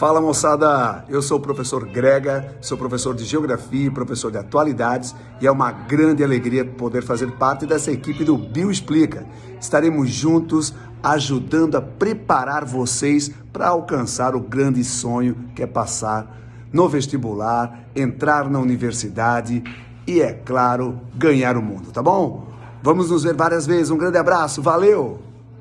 Fala moçada, eu sou o professor Grega, sou professor de Geografia e professor de Atualidades e é uma grande alegria poder fazer parte dessa equipe do Bio Explica. Estaremos juntos ajudando a preparar vocês para alcançar o grande sonho que é passar no vestibular, entrar na universidade e, é claro, ganhar o mundo, tá bom? Vamos nos ver várias vezes. Um grande abraço, valeu!